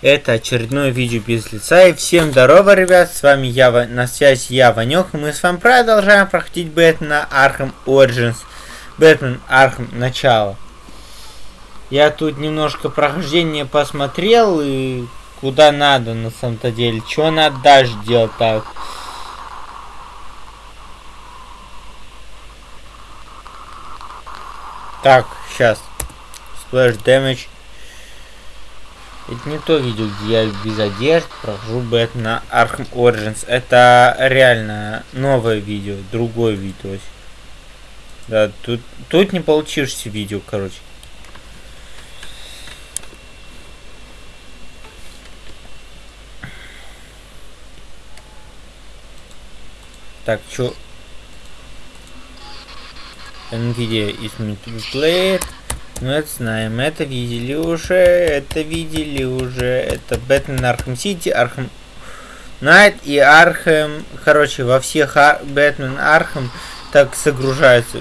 Это очередное видео без лица. И всем здорово, ребят, с вами я, на связи я, Ванек, и мы с вами продолжаем проходить Бэтмена Arkham Origins. Бэтмен Arkham Начало. Я тут немножко прохождение посмотрел, и куда надо на самом-то деле. Что надо дальше делать так. Так, сейчас. Splash Damage. Это не то видео, где я без одежды прохожу Бэтмена Arkham Origins. Это реально новое видео, другое видео. Да, тут, тут не получишься видео, короче. Так, чё? NVIDIA is meant to play ну это знаем, это видели уже, это видели уже, это Batman Arkham City, Arkham Knight и Arkham, короче, во всех Ар... Batman Arkham так загружаются.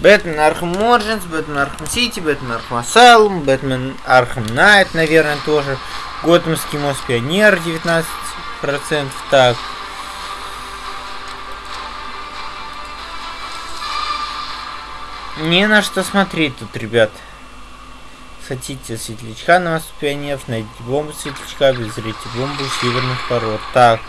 Batman Arkham Origins, Batman Arkham City, Batman Arkham Asylum, Batman Arkham Knight, наверное, тоже. Готэмский мост Пионер 19%, так. Не на что смотреть тут, ребят. Хотите светлячка на пионеров, найдите бомбу светлячка, обезрите бомбу северных пород. Так.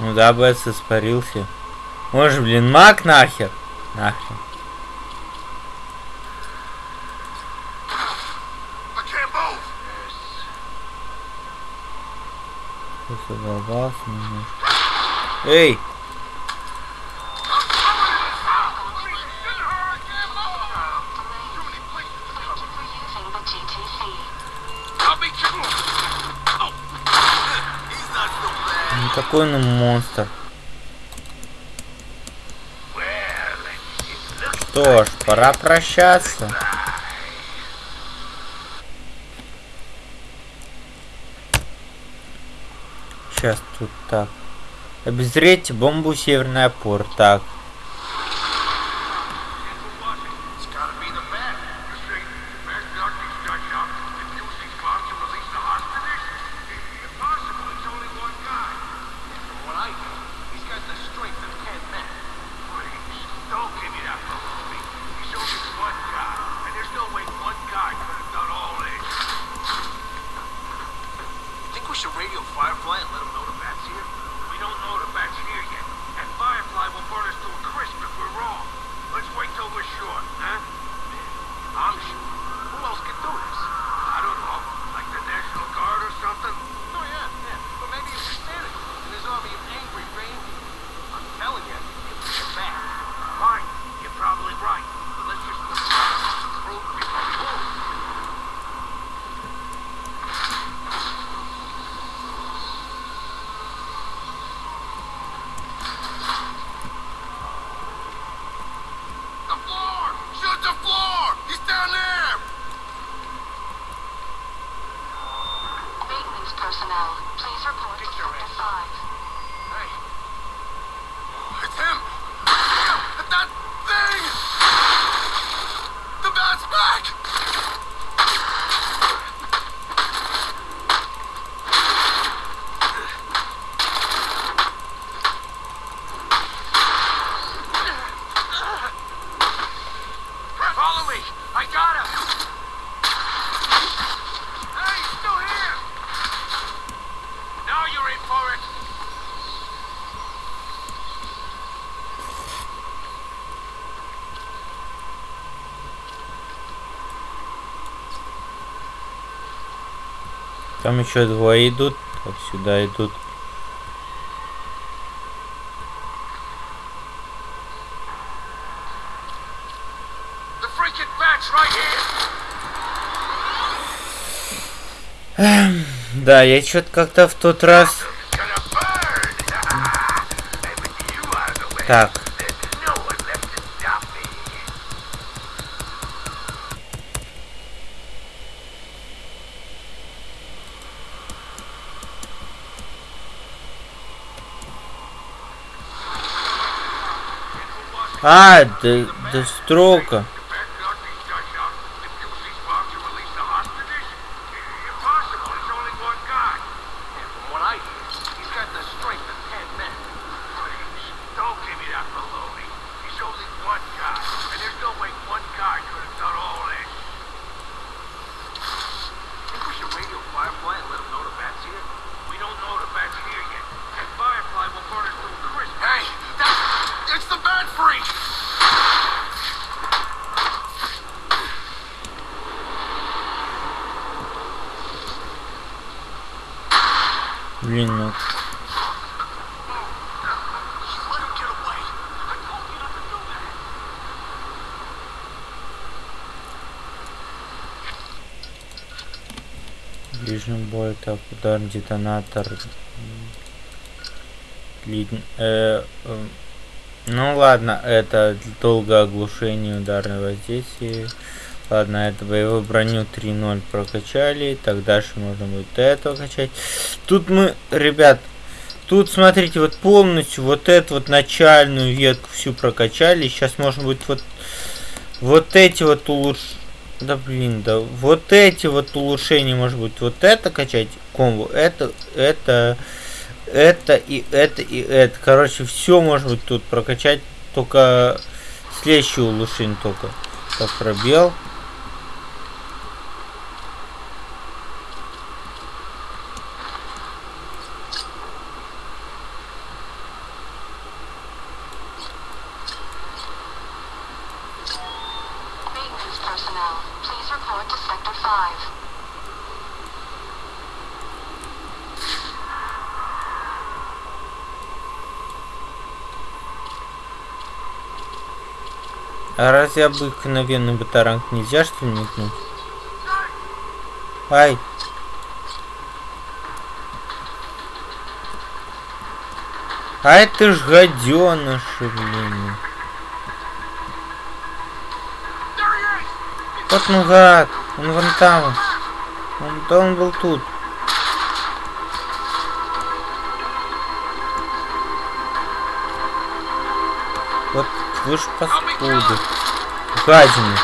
Ну да, Бэтс испарился. Может, блин, маг нахер? Нахрен. Задолбался немножко. Эй! какой он монстр. Что ж, пора прощаться. Сейчас тут так. Обезреть бомбу северный опор. Так. Там еще двое идут. Так, сюда идут. Эм, да, я что-то как-то в тот раз... Так. А, да, да строка. собой. Так, удар, детонатор. Лид... Э, э, ну ладно, это долгое оглушение ударное воздействие. Ладно, это боевую броню 3.0 прокачали. Так, дальше можно будет это качать. Тут мы, ребят, тут, смотрите, вот полностью вот эту вот начальную ветку всю прокачали. Сейчас можно будет вот, вот эти вот улучшить да блин, да вот эти вот улучшения, может быть, вот это качать комбо, это, это, это и это и это. Короче, все может быть тут прокачать, только следующее улучшение только. Так, пробел. Через обыкновенный батаранг нельзя что ли метнуть? Ай! А это ж гаденыши, блин. Вот ну гад, он вон там. Он, да он был тут. Вот вы ж паскуды. Гадины.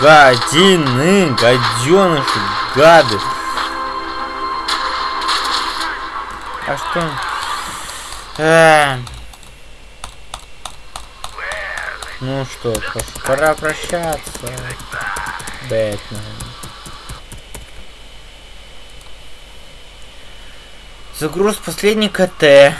Гадины, гаденыши, гады. А что? А... Ну что, пора прощаться. Бэтмен. Загруз последний КТ.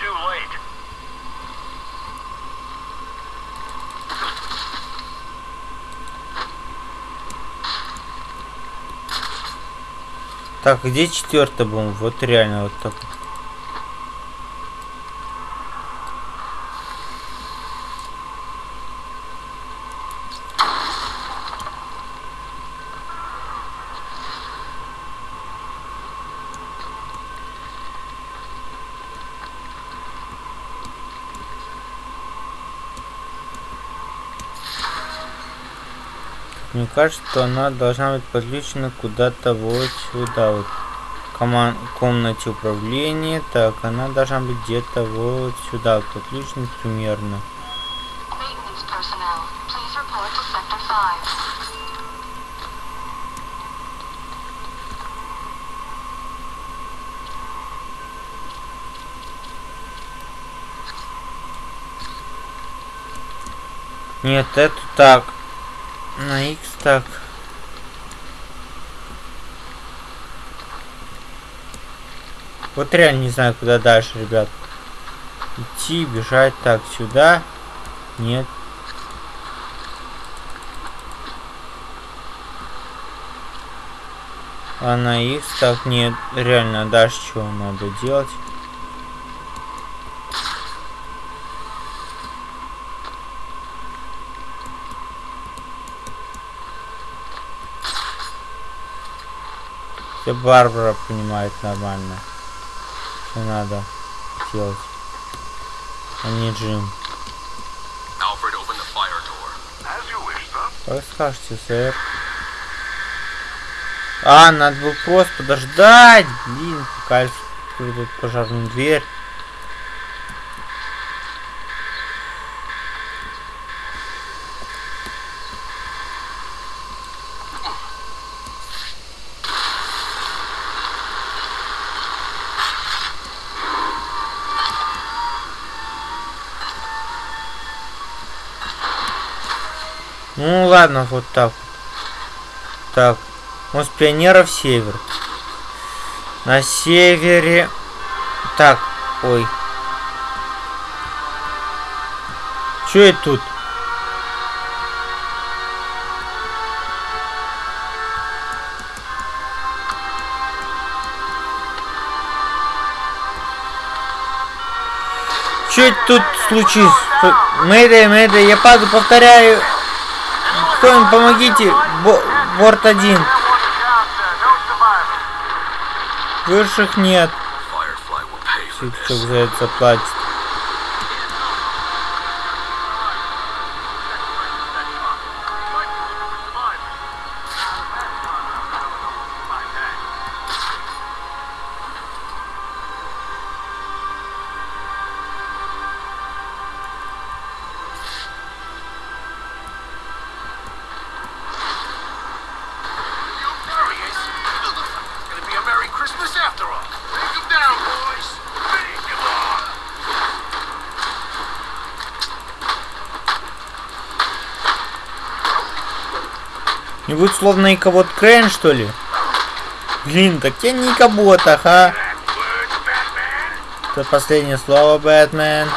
Too late. Так, где четвертый бомб? Вот реально вот так. Мне кажется, что она должна быть подключена куда-то вот сюда вот. Коман комнате управления. Так, она должна быть где-то вот сюда вот подключена примерно. Maintenance personnel, please report to Sector 5. Нет, это так. На X так. Вот реально не знаю, куда дальше, ребят. Идти, бежать так сюда. Нет. А на X так нет. Реально, дальше чего надо делать? Все Барбара понимает нормально. Что надо делать. А не Джим. Как скажете, сэр? А, надо было просто подождать. Блин, пока тут пожарную дверь. Ну ладно, вот так. Так. Мост пионеров север. На севере. Так, ой. Чё это тут? Это тут случилось? Мэйдэй, мэйдэй, я падаю, повторяю. Кто-нибудь помогите. Бо- борт один. Высших нет. This. за заплатит. Не будет словно и кого-то Крейн, что ли? Блин, так я не а? Words, Batman. Это последнее слово, Бэтмен.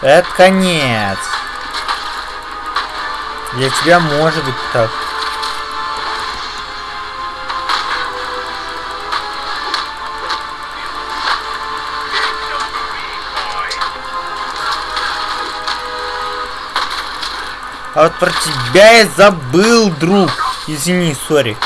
Это конец. Для тебя может быть так. А вот про тебя я забыл, друг. Извини, сори.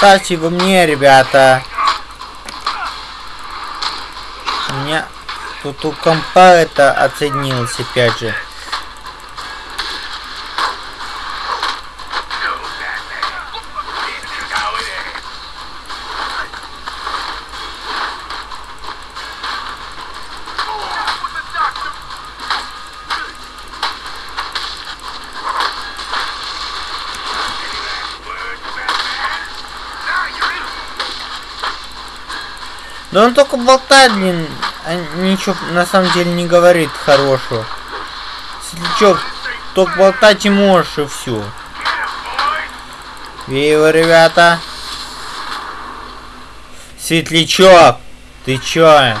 Оставьте его мне, ребята. У меня тут у компа это отсоединилось опять же. Да он только болтает, блин, а ничего на самом деле не говорит хорошего. Светлячок, только болтать и можешь, и все. его, ребята. Светлячок, ты чё?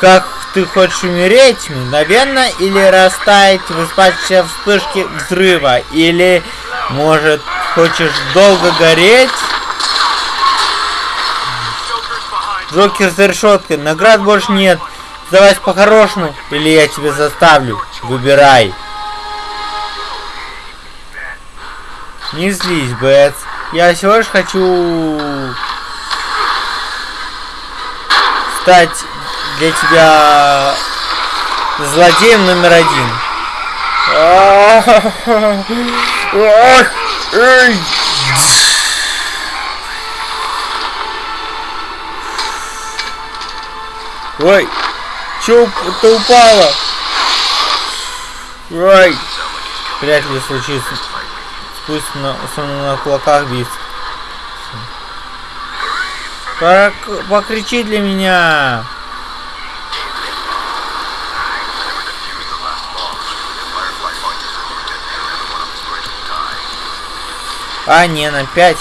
Как ты хочешь умереть мгновенно или растаять в испачканной вспышке взрыва? Или, может, хочешь долго гореть? Джокер за решеткой. Наград больше нет. Сдавайся по-хорошему, или я тебя заставлю. Выбирай. Не злись, Бэтс. Я всего лишь хочу стать для тебя злодеем номер один. Ой, чё это упало? Ой, вряд ли случится. Пусть на, на кулаках бить. Как покричи для меня. А, не, на 5.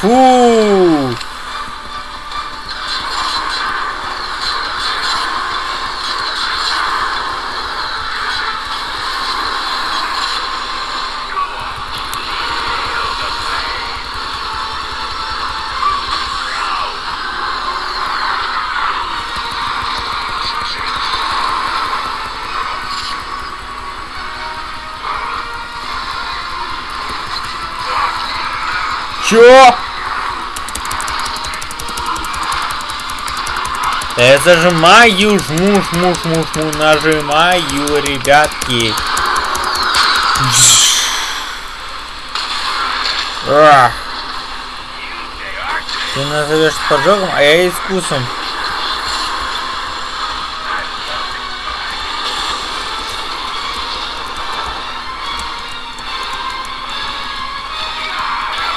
Фу! Зажимаю, жму, жму, жму, жму, нажимаю, ребятки. Ты назовешь поджогом, а я искусом.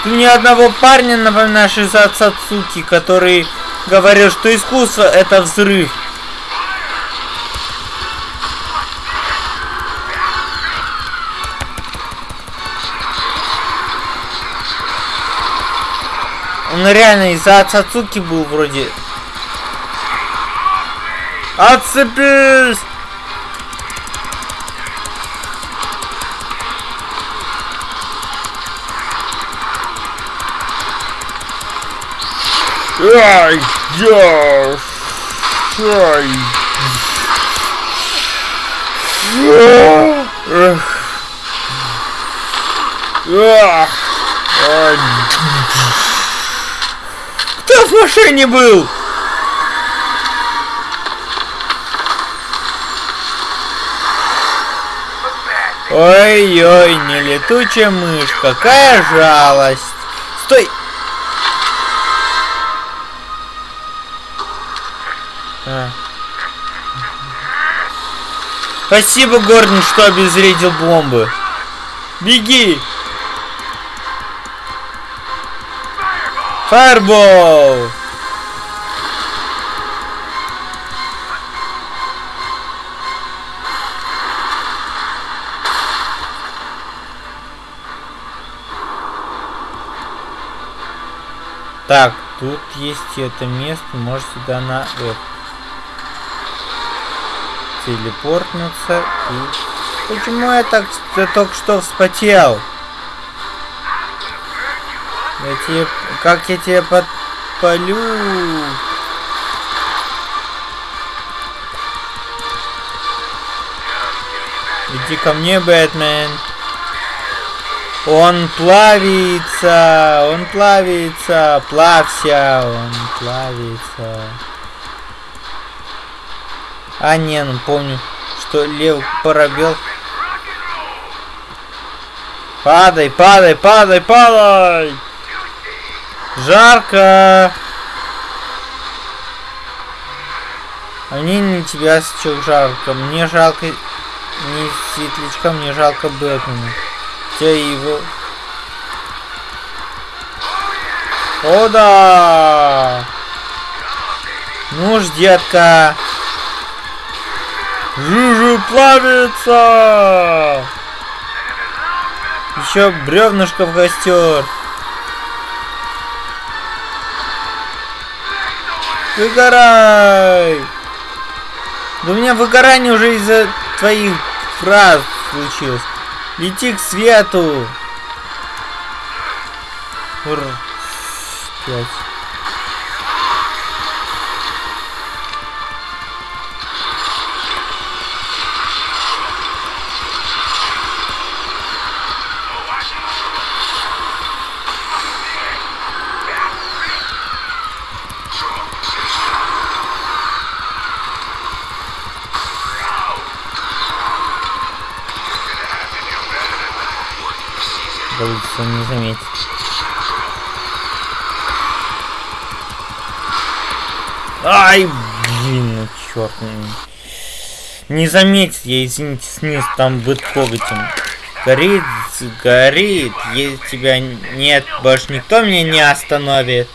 Ты ни одного парня напоминаешь из отца Цуки, который говорил, что искусство это взрыв. Он реально из-за отца Цуки был вроде. Отцепись! Ай, я, ай. Кто в машине был? Ой-ой, не летучая мышь, какая жалость. Стой! Спасибо, Гордон, что обезвредил бомбы. Беги! Фаербол! Так, тут есть это место, может сюда на это телепортнуться и... Почему я так я только что вспотел? Я тебе... Как я тебе подпалю? Иди ко мне, Бэтмен. Он плавится, он плавится, плався, он плавится. А, не, ну помню, что лев пробел. Падай, падай, падай, падай! Жарко! Мне не тебя сейчас жарко. Мне жалко не светлячка, мне жалко Бэтмена. Тебя его... О да! Ну ж, детка! Жужу плавится! Еще бревнышко в костер. Выгорай! Да у меня выгорание уже из-за твоих фраз случилось. Лети к свету. Ур. Пять. Не заметит, я, извините, снес там будет коготем. Горит, горит, если тебя нет, больше никто меня не остановит.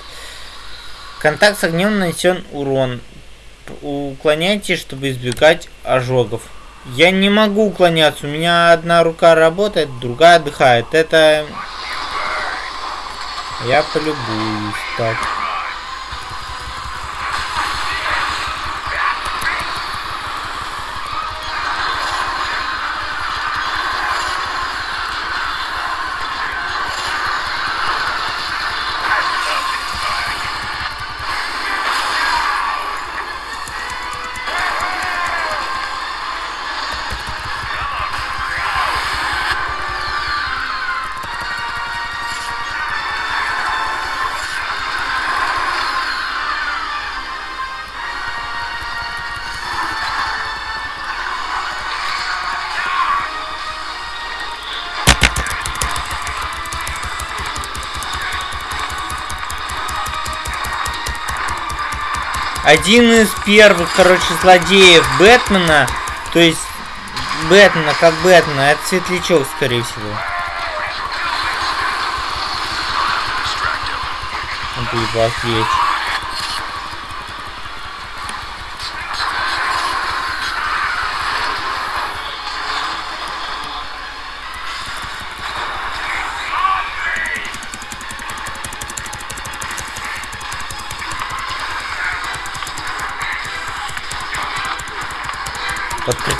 Контакт с огнем нанесен урон. Уклоняйтесь, чтобы избегать ожогов. Я не могу уклоняться. У меня одна рука работает, другая отдыхает. Это... Я полюбуюсь. Так. Один из первых, короче, злодеев Бэтмена, то есть Бэтмена, как Бэтмена, это Светлячок, скорее всего. Он будет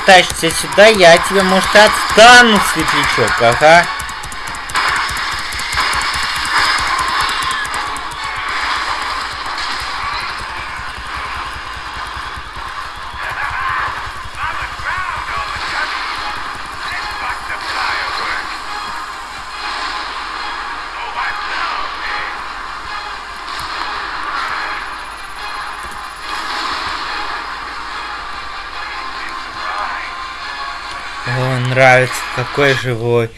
притащишься сюда, я тебя, может, и отстану, светлячок, ага. О, нравится, какой живой.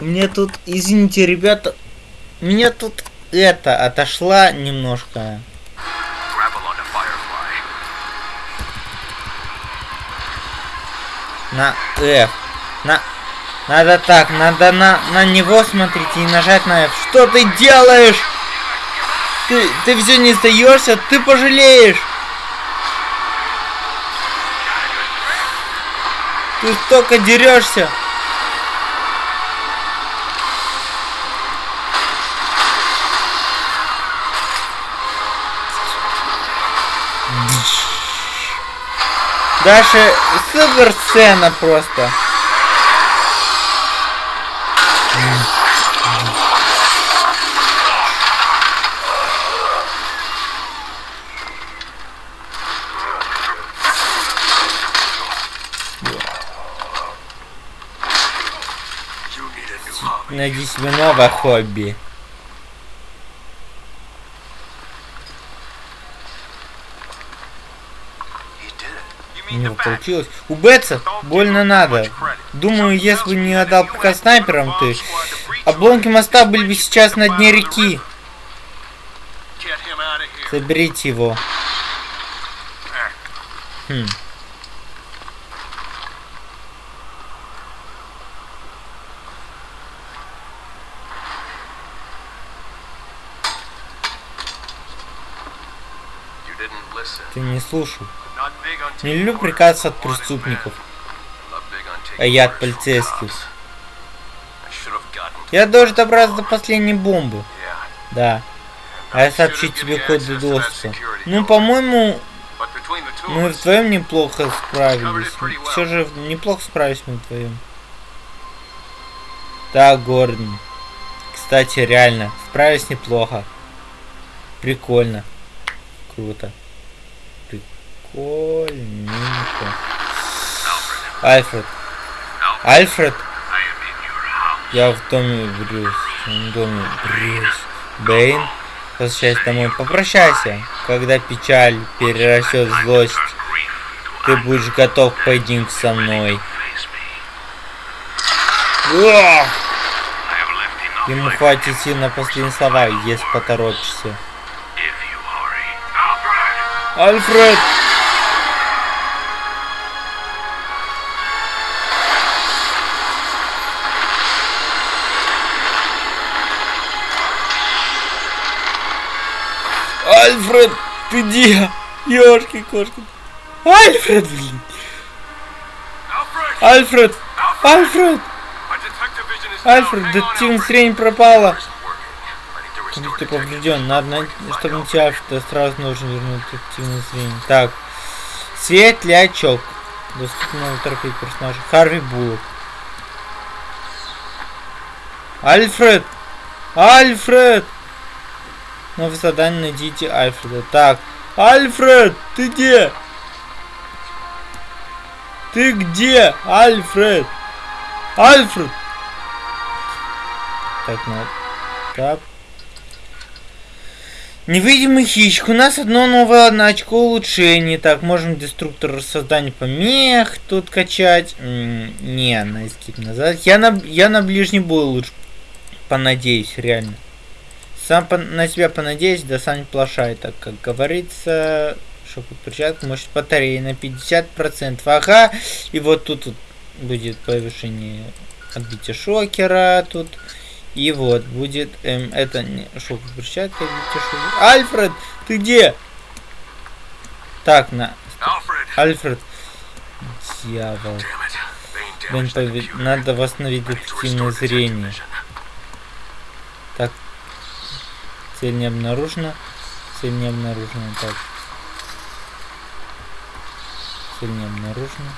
Мне тут, извините, ребята, меня тут это отошла немножко. На F. На... Надо так, надо на, на него смотреть и нажать на F. Что ты делаешь? Ты, ты все не сдаешься, ты пожалеешь. Ты столько дерешься. Дальше супер сцена просто. Найди себе новое хобби. He did it. У него получилось. У Бетса больно надо. Думаю, если бы не отдал приказ снайперам, ты... Обломки моста были бы сейчас на дне реки. Заберите его. Хм. Ты не люблю приказ от преступников. А я от полицейских. Я должен добраться до последней бомбы. Да. А я сообщу тебе код доступа. Ну, по-моему, мы вдвоем неплохо справились. Все же неплохо справились мы вдвоем. Да, Гордон. Кстати, реально, справились неплохо. Прикольно. Круто. Прикольненько. Альфред. Альфред? Я в доме Брюс. В доме Брюс. Бэйн. Возвращайся домой. Попрощайся. Когда печаль перерастет в злость, ты будешь готов к поединку со мной. Уах! Ему хватит сил на последние слова, если поторопишься. Альфред! Где? Ёшки кошки. Альфред, блин. Альфред! Альфред! Альфред, детективная зрение пропала. Ты поврежден. Надо, найти- чтобы найти Альфреда, сразу нужно вернуть детективное зрение. Так. Светлячок. Доступно торпить персонажа. Харви Буллок. Альфред! Альфред! Новое задание найдите Альфреда. Так. Альфред! Ты где? Ты где? Альфред! Альфред! Так, надо. Так. Невидимый хищник. У нас одно новое одно очко улучшений. Так, можем деструктор создания помех тут качать. М, Не, на назад. Я на, я на ближний бой лучше понадеюсь, реально. Сам по- на себя понадеюсь, да сам не плашай, так как говорится. Шоковый перчатка, мощность батареи на 50%. Ага, и вот тут, вот будет повышение отбития шокера тут. И вот будет эм, это не шоковая перчатка, отбитие шокера. Альфред, ты где? Так, на! Альфред. Дьявол. Блин, пове- надо восстановить детективное зрение. vision. Цель не обнаружена. Цель не обнаружена. Так. Цель не обнаружена.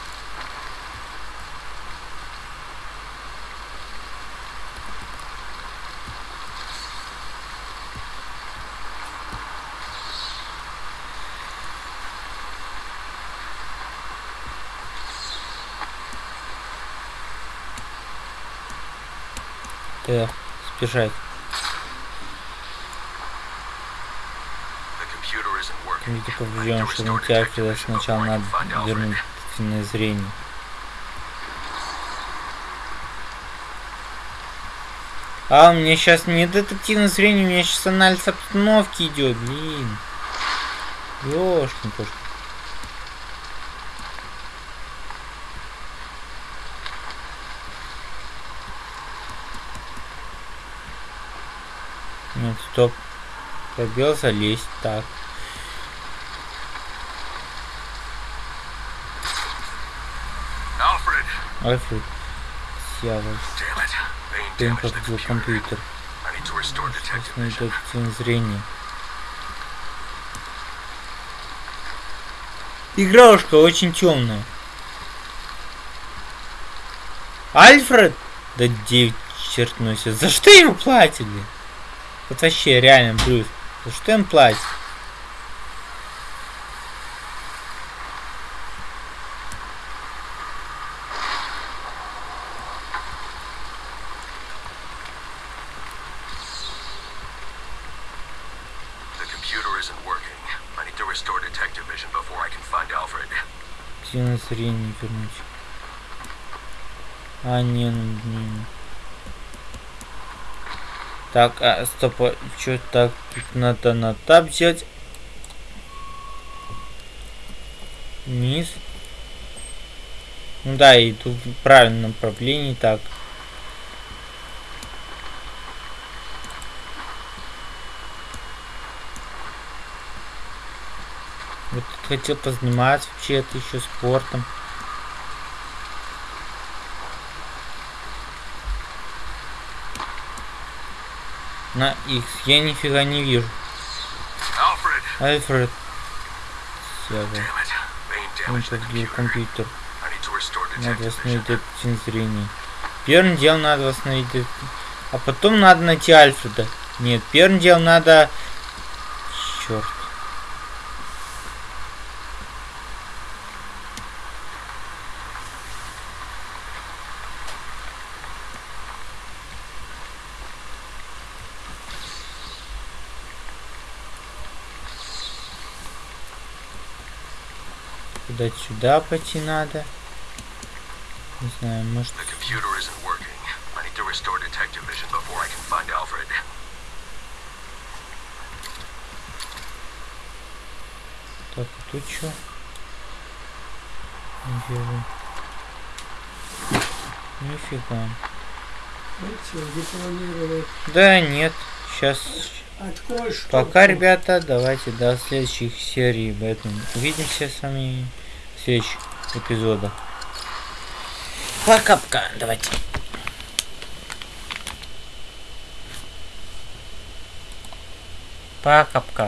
Так, спешать. I need поврежден, to что restore на тебя detective vision сначала надо вернуть детективное зрение. А, у меня сейчас не детективное зрение, у меня сейчас анализ обстановки идет, блин. Ёшкин кошка. Нет, стоп. Пробел залезть. Так. Alfred! Альфред. The повредил computer. компьютер. Восстановить зрение. Игрушка очень темная. Альфред? Да девять черт носит. За что ему платили? Вот вообще реально, Брюс. За что им платят? Computer isn't working. I need to restore detective vision before I can find Alfred. Сильное зрение вернуть. А, не, ну, блин. Так, а, стоп, а, чё так? Тут надо на тап взять. Вниз. Ну да, и тут в правильном направлении, так. Хотел позаниматься вообще-то еще спортом. На X. Я нифига не вижу. Альфред. Он computer. компьютер. Надо восстановить этот зрение. Первым делом надо восстановить А потом надо найти Альфреда. Нет, первым делом надо... Черт. Куда сюда пойти надо? Не знаю, может... Так, а тут что? Не вижу. Нифига. Да нет, сейчас Открой Пока, ребята, давайте до следующих серий Бэтмен. Увидимся с вами в следующих эпизодах. Пока-пока, давайте. Пока-пока.